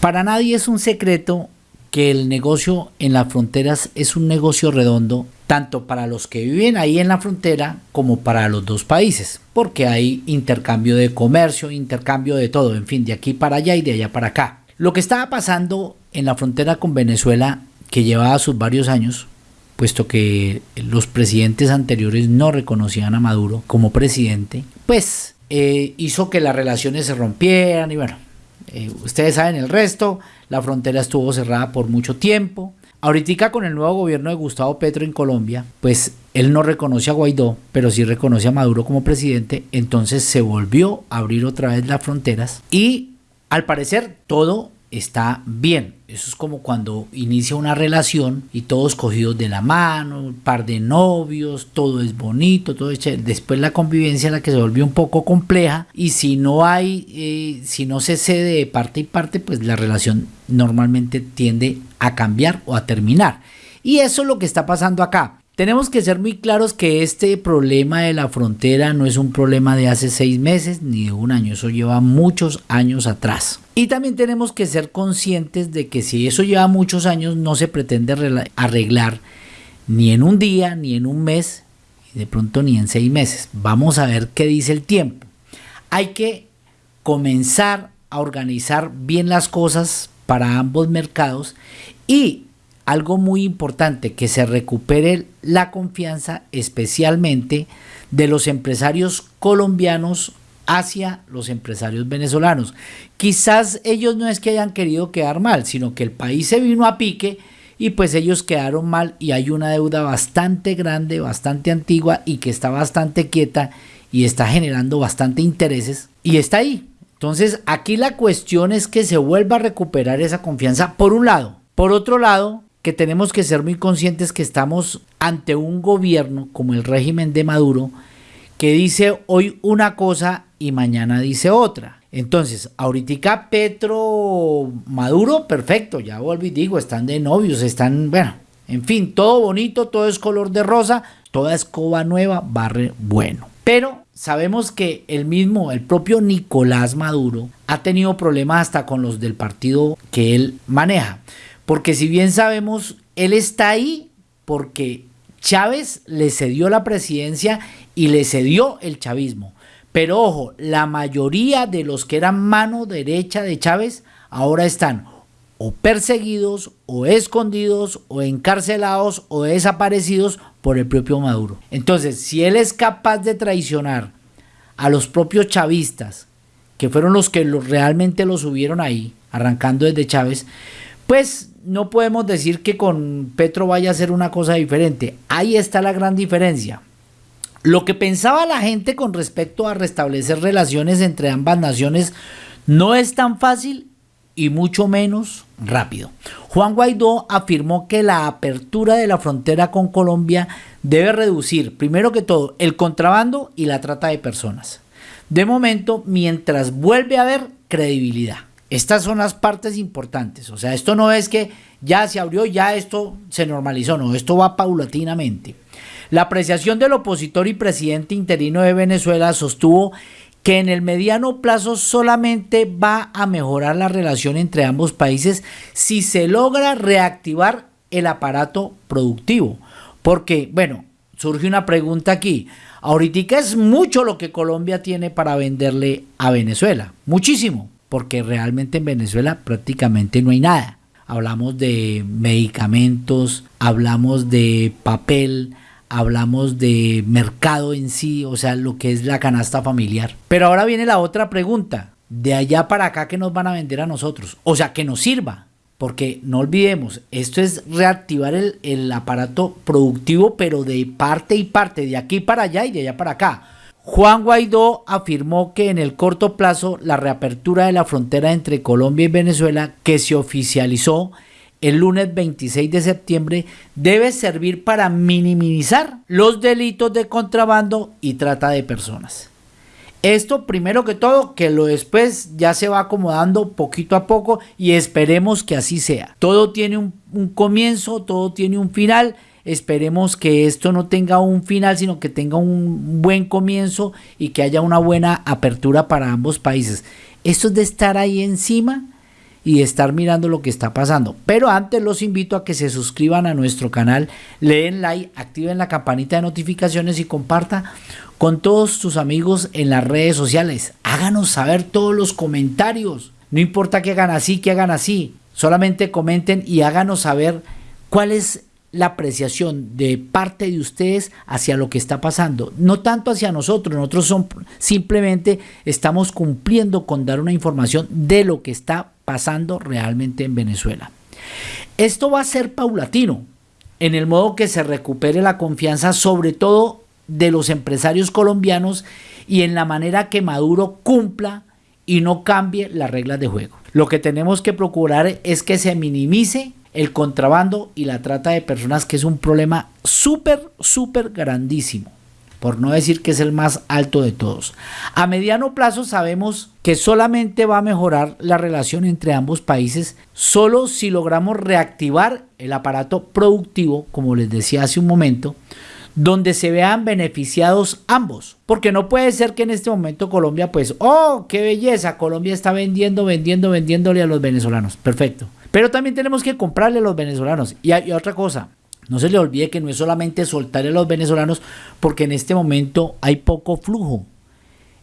Para nadie es un secreto que el negocio en las fronteras es un negocio redondo tanto para los que viven ahí en la frontera como para los dos países, porque hay intercambio de comercio, intercambio de todo, en fin, de aquí para allá y de allá para acá. Lo que estaba pasando en la frontera con Venezuela, que llevaba sus varios años, puesto que los presidentes anteriores no reconocían a Maduro como presidente, pues eh, hizo que las relaciones se rompieran y bueno, eh, ustedes saben el resto, la frontera estuvo cerrada por mucho tiempo. Ahorita con el nuevo gobierno de Gustavo Petro en Colombia, pues él no reconoce a Guaidó, pero sí reconoce a Maduro como presidente, entonces se volvió a abrir otra vez las fronteras y al parecer todo está bien. Eso es como cuando inicia una relación y todos cogidos de la mano, un par de novios, todo es bonito, todo es Después la convivencia la que se volvió un poco compleja y si no hay, eh, si no se cede de parte y parte, pues la relación normalmente tiende a cambiar o a terminar. Y eso es lo que está pasando acá. Tenemos que ser muy claros que este problema de la frontera no es un problema de hace seis meses ni de un año, eso lleva muchos años atrás. Y también tenemos que ser conscientes de que si eso lleva muchos años no se pretende arreglar ni en un día, ni en un mes, y de pronto ni en seis meses. Vamos a ver qué dice el tiempo. Hay que comenzar a organizar bien las cosas para ambos mercados y algo muy importante, que se recupere la confianza especialmente de los empresarios colombianos hacia los empresarios venezolanos. Quizás ellos no es que hayan querido quedar mal, sino que el país se vino a pique y pues ellos quedaron mal y hay una deuda bastante grande, bastante antigua y que está bastante quieta y está generando bastante intereses y está ahí. Entonces aquí la cuestión es que se vuelva a recuperar esa confianza por un lado. Por otro lado, que tenemos que ser muy conscientes que estamos ante un gobierno como el régimen de Maduro que dice hoy una cosa y mañana dice otra. Entonces, ahorita Petro Maduro, perfecto, ya volví digo, están de novios, están, bueno, en fin, todo bonito, todo es color de rosa, toda escoba nueva, barre bueno. Pero sabemos que el mismo, el propio Nicolás Maduro, ha tenido problemas hasta con los del partido que él maneja. Porque si bien sabemos, él está ahí porque Chávez le cedió la presidencia y le cedió el chavismo. Pero ojo, la mayoría de los que eran mano derecha de Chávez ahora están o perseguidos o escondidos o encarcelados o desaparecidos por el propio Maduro. Entonces, si él es capaz de traicionar a los propios chavistas, que fueron los que realmente lo subieron ahí, arrancando desde Chávez, pues no podemos decir que con Petro vaya a ser una cosa diferente. Ahí está la gran diferencia. Lo que pensaba la gente con respecto a restablecer relaciones entre ambas naciones no es tan fácil y mucho menos rápido. Juan Guaidó afirmó que la apertura de la frontera con Colombia debe reducir, primero que todo, el contrabando y la trata de personas. De momento, mientras vuelve a haber credibilidad. Estas son las partes importantes. O sea, esto no es que ya se abrió, ya esto se normalizó, no, esto va paulatinamente. La apreciación del opositor y presidente interino de Venezuela sostuvo que en el mediano plazo solamente va a mejorar la relación entre ambos países si se logra reactivar el aparato productivo. Porque, bueno, surge una pregunta aquí. Ahorita es mucho lo que Colombia tiene para venderle a Venezuela, muchísimo porque realmente en Venezuela prácticamente no hay nada. Hablamos de medicamentos, hablamos de papel, hablamos de mercado en sí, o sea, lo que es la canasta familiar. Pero ahora viene la otra pregunta, de allá para acá que nos van a vender a nosotros, o sea, que nos sirva. Porque no olvidemos, esto es reactivar el, el aparato productivo, pero de parte y parte, de aquí para allá y de allá para acá. Juan Guaidó afirmó que en el corto plazo la reapertura de la frontera entre Colombia y Venezuela, que se oficializó el lunes 26 de septiembre, debe servir para minimizar los delitos de contrabando y trata de personas. Esto primero que todo, que lo después ya se va acomodando poquito a poco y esperemos que así sea. Todo tiene un, comienzo, todo tiene un final Esperemos que esto no tenga un final, sino que tenga un buen comienzo y que haya una buena apertura para ambos países. Esto es de estar ahí encima y estar mirando lo que está pasando. Pero antes los invito a que se suscriban a nuestro canal, le den like, activen la campanita de notificaciones y comparta con todos tus amigos en las redes sociales. Háganos saber todos los comentarios. No importa que hagan así, que hagan así. Solamente comenten y háganos saber cuál es la apreciación de parte de ustedes hacia lo que está pasando, no tanto hacia nosotros, nosotros son, simplemente estamos cumpliendo con dar una información de lo que está pasando realmente en Venezuela. Esto va a ser paulatino, en el modo que se recupere la confianza, sobre todo de los empresarios colombianos y en la manera que Maduro cumpla y no cambie las reglas de juego. Lo que tenemos que procurar es que se minimice el contrabando y la trata de personas, que es un problema súper, súper grandísimo, por no decir que es el más alto de todos. A mediano plazo sabemos que solamente va a mejorar la relación entre ambos países solo si logramos reactivar el aparato productivo, como les decía hace un momento, donde se vean beneficiados ambos. Porque no puede ser que en este momento Colombia, pues, oh, qué belleza, Colombia está vendiendo, vendiendo, vendiéndole a los venezolanos. Perfecto. Pero también tenemos que comprarle a los venezolanos. Y hay otra cosa, no se le olvide que no es solamente soltarle a los venezolanos, porque en este momento hay poco flujo.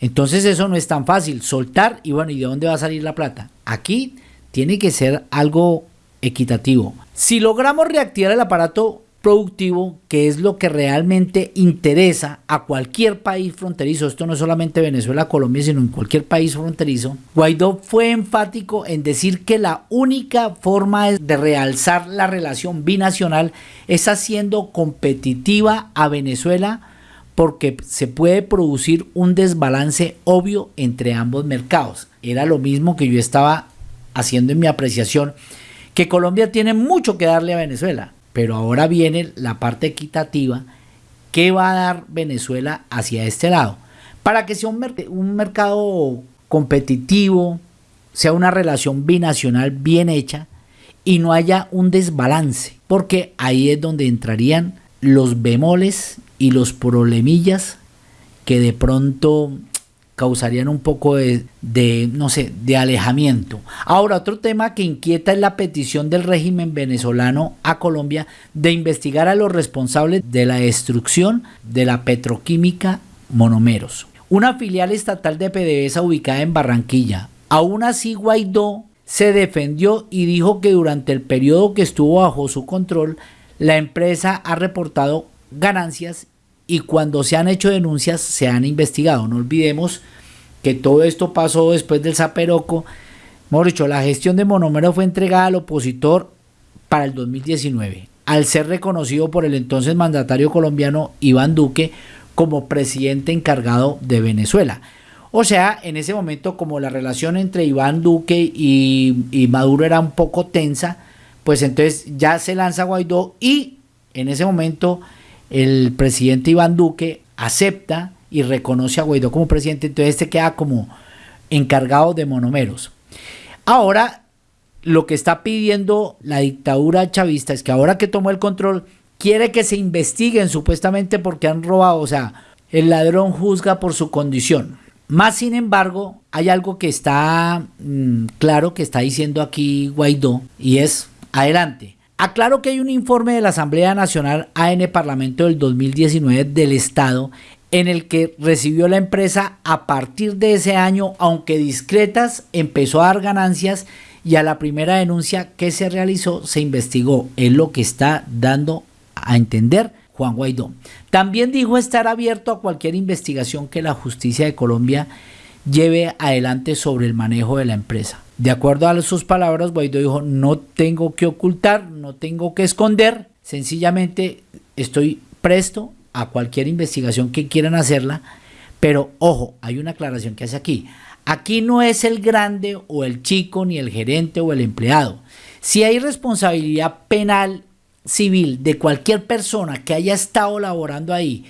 Entonces eso no es tan fácil, soltar y bueno, ¿y de dónde va a salir la plata? Aquí tiene que ser algo equitativo. Si logramos reactivar el aparato productivo, que es lo que realmente interesa a cualquier país fronterizo, esto no es solamente Venezuela, Colombia, sino en cualquier país fronterizo, Guaidó fue enfático en decir que la única forma de realzar la relación binacional es haciendo competitiva a Venezuela porque se puede producir un desbalance obvio entre ambos mercados. Era lo mismo que yo estaba haciendo en mi apreciación, que Colombia tiene mucho que darle a Venezuela pero ahora viene la parte equitativa. ¿Qué va a dar Venezuela hacia este lado? Para que sea un, mercado competitivo, sea una relación binacional bien hecha y no haya un desbalance, porque ahí es donde entrarían los bemoles y los problemillas que de pronto causarían un poco de, no sé, de alejamiento. Ahora, otro tema que inquieta es la petición del régimen venezolano a Colombia de investigar a los responsables de la destrucción de la petroquímica Monomeros, una filial estatal de PDVSA ubicada en Barranquilla. Aún así, Guaidó se defendió y dijo que durante el periodo que estuvo bajo su control, la empresa ha reportado ganancias y cuando se han hecho denuncias se han investigado. No olvidemos que todo esto pasó después del Zaperoco. Hemos dicho, la gestión de Monomero fue entregada al opositor para el 2019, al ser reconocido por el entonces mandatario colombiano Iván Duque como presidente encargado de Venezuela. O sea, en ese momento como la relación entre Iván Duque y, y Maduro era un poco tensa, pues entonces ya se lanza Guaidó y en ese momento el presidente Iván Duque acepta y reconoce a Guaidó como presidente, entonces este queda como encargado de monomeros. Ahora, lo que está pidiendo la dictadura chavista es que ahora que tomó el control, quiere que se investiguen supuestamente porque han robado, o sea, el ladrón juzga por su condición. Más sin embargo, hay algo que está mm, claro que está diciendo aquí Guaidó y es, adelante, Aclaro que hay un informe de la Asamblea Nacional AN Parlamento del 2019 del Estado en el que recibió la empresa a partir de ese año, aunque discretas, empezó a dar ganancias y a la primera denuncia que se realizó se investigó. Es lo que está dando a entender Juan Guaidó. También dijo estar abierto a cualquier investigación que la justicia de Colombia lleve adelante sobre el manejo de la empresa. De acuerdo a sus palabras, Guaidó dijo, no tengo que ocultar, no tengo que esconder, sencillamente estoy presto a cualquier investigación que quieran hacerla, pero ojo, hay una aclaración que hace aquí. Aquí no es el grande o el chico, ni el gerente o el empleado. Si hay responsabilidad penal civil de cualquier persona que haya estado laborando ahí,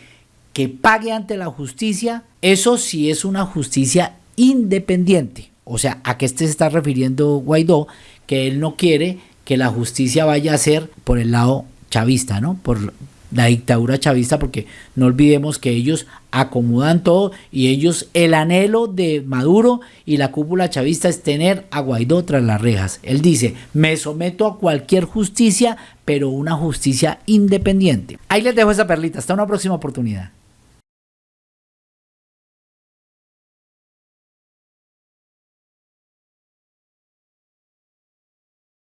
que pague ante la justicia, eso sí es una justicia independiente. O sea, ¿a qué se está refiriendo Guaidó? Que él no quiere que la justicia vaya a ser por el lado chavista, ¿no? Por la dictadura chavista, porque no olvidemos que ellos acomodan todo y ellos, el anhelo de Maduro y la cúpula chavista es tener a Guaidó tras las rejas. Él dice, me someto a cualquier justicia, pero una justicia independiente. Ahí les dejo esa perlita, hasta una próxima oportunidad.